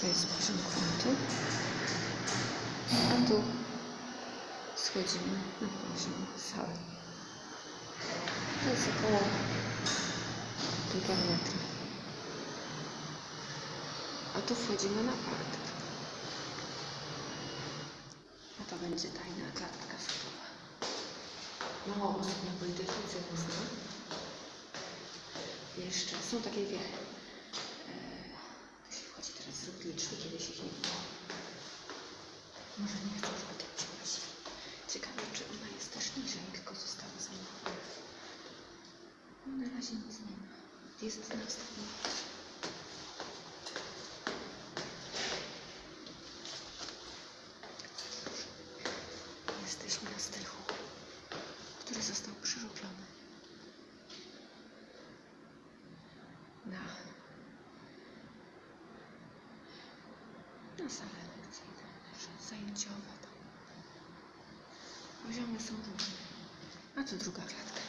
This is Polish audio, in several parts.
To jest poziom gruntu. A tu schodzimy na poziom sali. To jest około półtora metra. A tu wchodzimy na parter. A to będzie tajna klatka schodowa. Mało osób na Politechnice zna. Jeszcze są takie wie. Liczby, kiedyś ich nie było. Może nie żeby tak się nosili. Ciekawe, czy ona jest też niżej, tylko została zamowana. No, na razie nie ma. Jest na ostatnim piętrze. Jesteśmy na strychu, który został przyrobiony na, na salę lekcyjne, zajęciowe. Poziomy są różne. A tu druga klatka.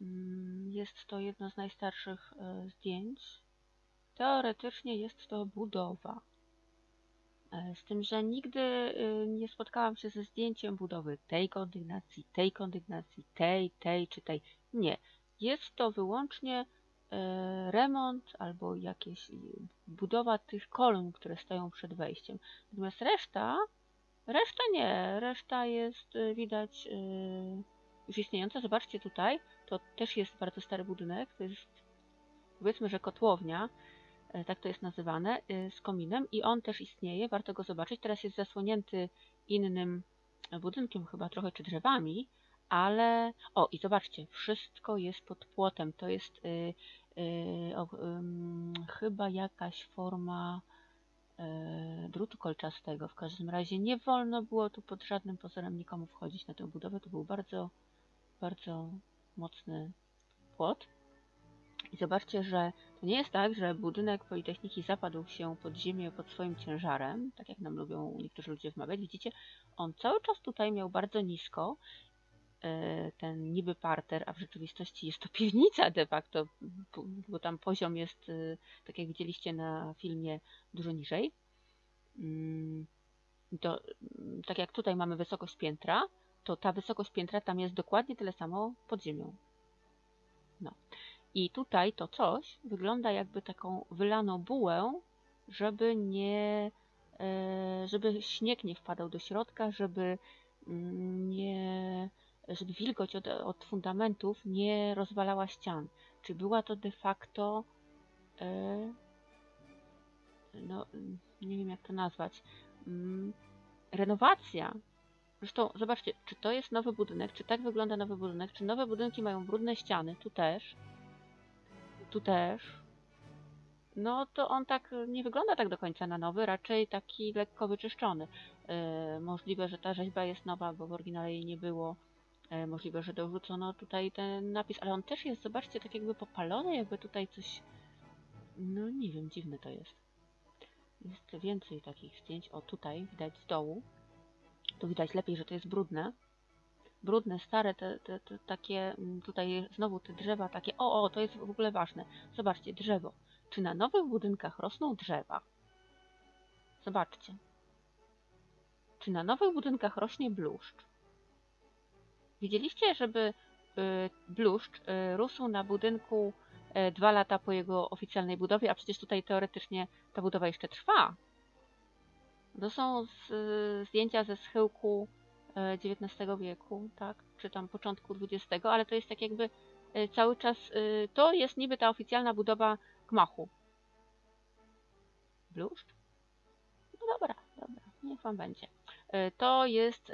Mm, Jest to jedno z najstarszych e, zdjęć. Teoretycznie jest to budowa. E, Z tym, że nigdy e, nie spotkałam się ze zdjęciem budowy tej kondygnacji, tej kondygnacji, tej, tej czy tej. Nie. Jest to wyłącznie remont albo jakieś budowa tych kolumn, które stoją przed wejściem. Natomiast reszta, reszta nie. Reszta jest widać już istniejąca. Zobaczcie tutaj, to też jest bardzo stary budynek. To jest powiedzmy, że kotłownia, e, tak to jest nazywane, e, z kominem i on też istnieje, warto go zobaczyć. Teraz jest zasłonięty innym budynkiem chyba trochę, czy drzewami, ale... O, i zobaczcie, wszystko jest pod płotem. To jest y, y, o, ym, chyba jakaś forma drutu kolczastego. W każdym razie nie wolno było tu pod żadnym pozorem nikomu wchodzić na tę budowę. To był bardzo, bardzo mocny płot. I zobaczcie, że to nie jest tak, że budynek Politechniki zapadł się pod ziemię pod swoim ciężarem, tak jak nam lubią niektórzy ludzie wmawiać. Widzicie, on cały czas tutaj miał bardzo nisko e, ten niby parter, a w rzeczywistości jest to piwnica de facto, bo- tam poziom jest, e, tak jak widzieliście na filmie, dużo niżej. Mm, To, tak jak tutaj mamy wysokość piętra, to ta wysokość piętra tam jest dokładnie tyle samo pod ziemią. No. I tutaj to coś wygląda jakby taką wylaną bułę, żeby nie, e, żeby śnieg nie wpadał do środka, żeby mm, nie, żeby wilgoć od, od fundamentów nie rozwalała ścian. Czy była to de facto, e, no nie wiem jak to nazwać, mm, renowacja. Zresztą zobaczcie, czy to jest nowy budynek, czy tak wygląda nowy budynek, czy nowe budynki mają brudne ściany, tu też, tu też. No to on tak nie wygląda tak do końca na nowy, raczej taki lekko wyczyszczony. E, możliwe, że ta rzeźba jest nowa, bo w oryginale jej nie było. E, możliwe, że dorzucono tutaj ten napis, ale on też jest, zobaczcie, tak jakby popalony, jakby tutaj coś... No nie wiem, dziwne to jest. Jest więcej takich zdjęć. O, tutaj widać z dołu. Tu widać lepiej, że to jest brudne. Brudne, stare, te, te, te takie, mm, tutaj znowu te drzewa takie, o, o, to jest w ogóle ważne. Zobaczcie, drzewo. Czy na nowych budynkach rosną drzewa? Zobaczcie. Czy na nowych budynkach rośnie bluszcz? Widzieliście, żeby y, bluszcz y, rósł na budynku y, dwa lata po jego oficjalnej budowie, a przecież tutaj teoretycznie ta budowa jeszcze trwa. To są z, zdjęcia ze schyłku e, XIX wieku, tak, czy tam początku XX, ale to jest tak jakby e, cały czas, y, to jest niby ta oficjalna budowa gmachu. Bluszcz? No dobra, dobra, niech wam będzie. E, To jest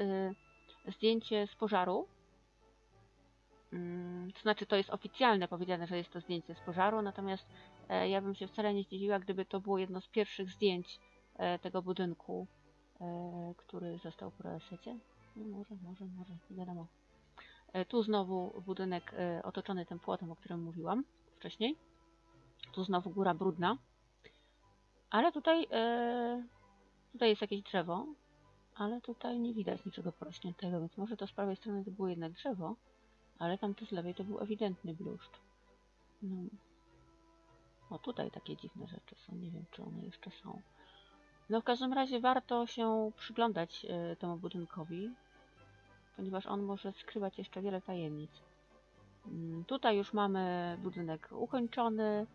zdjęcie z pożaru. Mm, To znaczy, to jest oficjalne powiedziane, że jest to zdjęcie z pożaru, natomiast e, ja bym się wcale nie zdziwiła, gdyby to było jedno z pierwszych zdjęć e, tego budynku, e, który został po resecie. No może, może, może, nie wiadomo. E, tu znowu budynek e, otoczony tym płotem, o którym mówiłam wcześniej. Tu znowu góra brudna. Ale tutaj, e, tutaj jest jakieś drzewo, ale tutaj nie widać niczego porośniętego, więc może to z prawej strony to było jednak drzewo, ale tam tu z lewej to był ewidentny bluszcz. No. O, tutaj takie dziwne rzeczy są, nie wiem czy one jeszcze są. No w każdym razie warto się przyglądać e, temu budynkowi, ponieważ on może skrywać jeszcze wiele tajemnic. Mm, Tutaj już mamy budynek ukończony,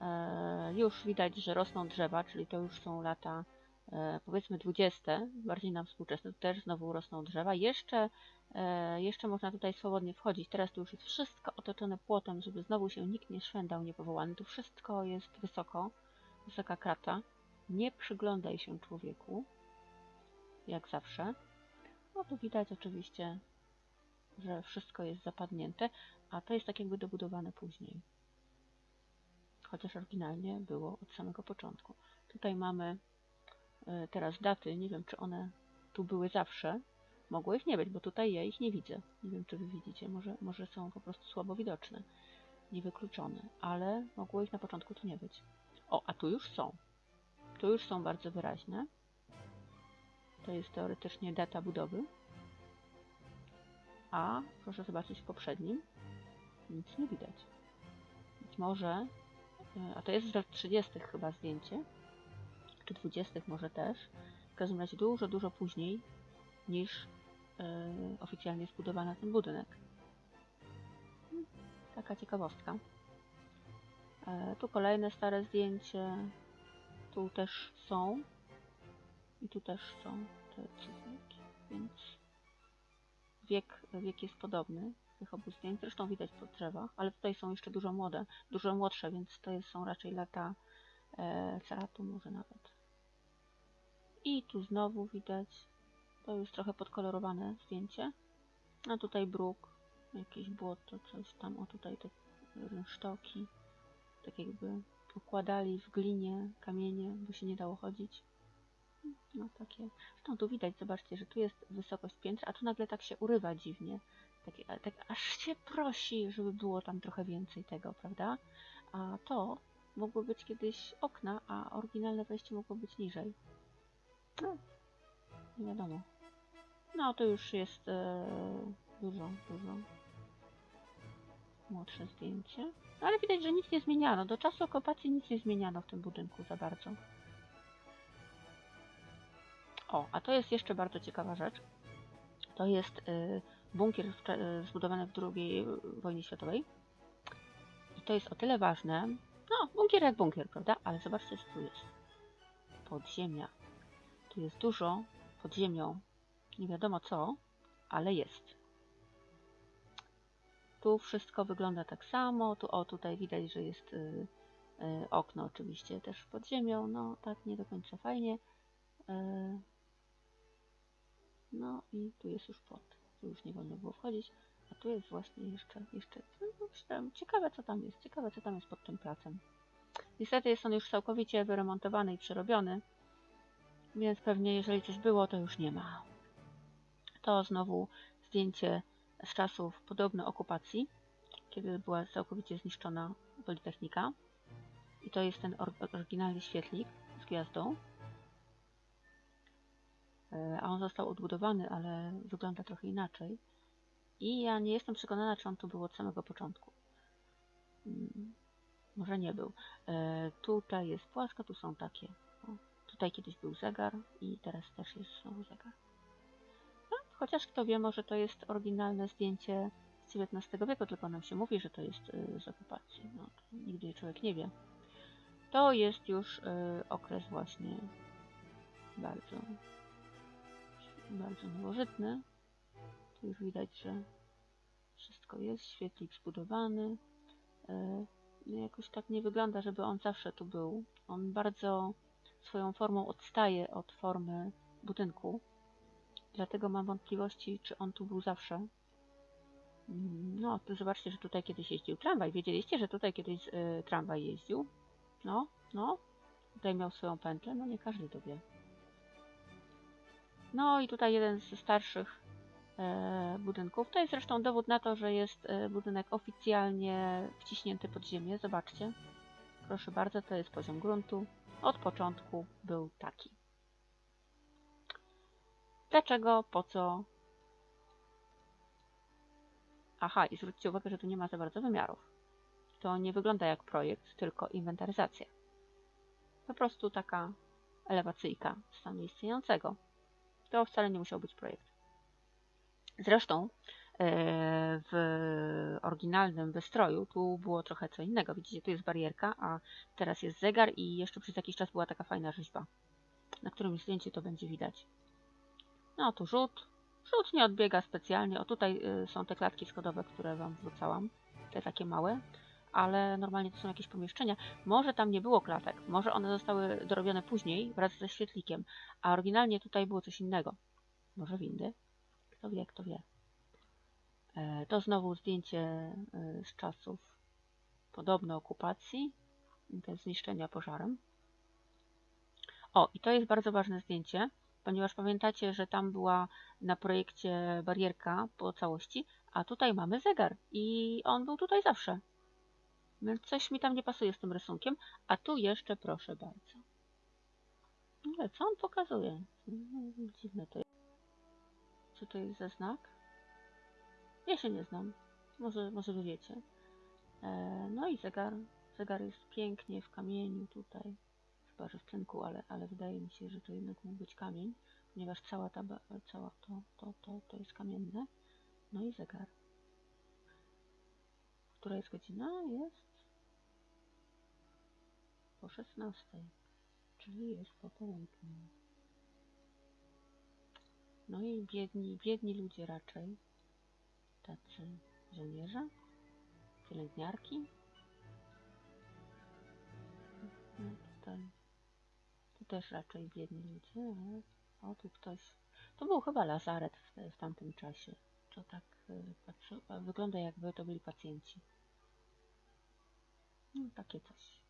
e, już widać, że rosną drzewa, czyli to już są lata e, powiedzmy 20, bardziej nam współczesne, tu też znowu rosną drzewa. Jeszcze, jeszcze można tutaj swobodnie wchodzić. Teraz tu już jest wszystko otoczone płotem, żeby znowu się nikt nie szwendał niepowołany. Tu wszystko jest wysoko, wysoka krata. Nie przyglądaj się człowieku, jak zawsze. No tu widać oczywiście, że wszystko jest zapadnięte, a to jest tak jakby dobudowane później. Chociaż oryginalnie było od samego początku. Tutaj mamy e, teraz daty, nie wiem czy one tu były zawsze. Mogło ich nie być, bo tutaj ja ich nie widzę. Nie wiem czy wy widzicie, może, może są po prostu słabo widoczne, niewykluczone, ale mogło ich na początku tu nie być. O, a tu już są. Tu już są bardzo wyraźne. To jest teoretycznie data budowy. A proszę zobaczyć w poprzednim. Nic nie widać. Być może, e, a to jest z lat 30. chyba zdjęcie, czy 20. może też. W każdym razie dużo, dużo później niż e, oficjalnie zbudowano ten budynek. Hmm, Taka ciekawostka. E, tu kolejne stare zdjęcie. Tu też są. I tu też są te cyfrki, więc wiek, wiek jest podobny tych obu zdjęć. Zresztą widać po drzewach, ale tutaj są jeszcze dużo młode, dużo młodsze, więc to są raczej lata e, ceratu może nawet. I tu znowu widać, to już trochę podkolorowane zdjęcie. A tutaj bruk, jakieś błoto, coś tam, o tutaj te rynsztoki, tak jakby układali w glinie kamienie, bo się nie dało chodzić. No takie. Zresztą tu widać, zobaczcie, że tu jest wysokość piętra, a tu nagle tak się urywa dziwnie. Takie, tak aż się prosi, żeby było tam trochę więcej tego, prawda? A to mogło być kiedyś okna, a oryginalne wejście mogło być niżej. No, nie wiadomo. No, to już jest e, dużo, dużo młodsze zdjęcie. No, ale widać, że nic nie zmieniano. Do czasu okupacji nic nie zmieniano w tym budynku za bardzo. O, a to jest jeszcze bardzo ciekawa rzecz. To jest y, bunkier w, y, zbudowany w II wojnie światowej. I to jest o tyle ważne. No, bunkier jak bunkier, prawda? Ale zobaczcie, co tu jest. Podziemia. Tu jest dużo pod ziemią. Nie wiadomo co, ale jest. Tu wszystko wygląda tak samo. Tu, o, tutaj widać, że jest y, y, okno oczywiście też pod ziemią. No, tak nie do końca fajnie. Y, no i tu jest już płot. Tu już nie wolno było wchodzić. A tu jest właśnie jeszcze, jeszcze no, myślałem, ciekawe co tam jest. Ciekawe co tam jest pod tym placem. Niestety jest on już całkowicie wyremontowany i przerobiony. Więc pewnie jeżeli coś było, to już nie ma. To znowu zdjęcie z czasów podobno okupacji, kiedy była całkowicie zniszczona Politechnika. I to jest ten or- oryginalny świetlik z gwiazdą. E, A on został odbudowany, ale wygląda trochę inaczej. I ja nie jestem przekonana, czy on tu był od samego początku. Mm, Może nie był. E, tutaj jest płaska, tu są takie. Tutaj kiedyś był zegar i teraz też jest zegar. Chociaż kto wie, może to jest oryginalne zdjęcie z XIX wieku, tylko nam się mówi, że to jest y, z okupacji. No, nigdy człowiek nie wie. To jest już y, okres właśnie bardzo, bardzo nowożytny. Tu już widać, że wszystko jest, świetlik zbudowany. No jakoś tak nie wygląda, żeby on zawsze tu był. On bardzo swoją formą odstaje od formy budynku. Dlatego mam wątpliwości, czy on tu był zawsze. Mm, No, tu zobaczcie, że tutaj kiedyś jeździł tramwaj. Wiedzieliście, że tutaj kiedyś y, tramwaj jeździł? No, no. Tutaj miał swoją pętlę. No, nie każdy to wie. No i tutaj jeden ze starszych e, budynków. To jest zresztą dowód na to, że jest e, budynek oficjalnie wciśnięty pod ziemię. Zobaczcie. Proszę bardzo, to jest poziom gruntu. Od początku był taki. Dlaczego? Po co? Aha, i zwróćcie uwagę, że tu nie ma za bardzo wymiarów. To nie wygląda jak projekt, tylko inwentaryzacja. Po prostu taka elewacyjka stanu istniejącego. To wcale nie musiał być projekt. Zresztą e, w oryginalnym wystroju tu było trochę co innego. Widzicie, tu jest barierka, a teraz jest zegar i jeszcze przez jakiś czas była taka fajna rzeźba. Na którymś zdjęciu to będzie widać. No tu rzut. Rzut nie odbiega specjalnie. O tutaj y, są te klatki schodowe, które Wam wrzucałam. Te takie małe. Ale normalnie to są jakieś pomieszczenia. Może tam nie było klatek. Może one zostały dorobione później wraz ze świetlikiem. A oryginalnie tutaj było coś innego. Może windy? Kto wie, kto wie. E, To znowu zdjęcie e, z czasów podobno okupacji. Zniszczenia pożarem. O, i to jest bardzo ważne zdjęcie, ponieważ pamiętacie, że tam była na projekcie barierka po całości, a tutaj mamy zegar i on był tutaj zawsze. Więc coś mi tam nie pasuje z tym rysunkiem, a tu jeszcze proszę bardzo. Ale co on pokazuje? Dziwne to jest. Co to jest za znak? Ja się nie znam. Może, może wy wiecie. E, no i zegar. Zegar jest pięknie w kamieniu tutaj. W cynku, ale, ale wydaje mi się, że to jednak mógł być kamień, ponieważ cała ta, cała to, to, to, to jest kamienne. No i zegar. Która jest godzina? Jest po 16, czyli jest po południu. No i biedni, biedni ludzie raczej, tacy żołnierze, pielęgniarki. No tutaj, tu też raczej biedni ludzie, o tu ktoś, to był chyba lazaret w, w tamtym czasie. To tak y, patrzy, wygląda jakby to byli pacjenci. No takie coś.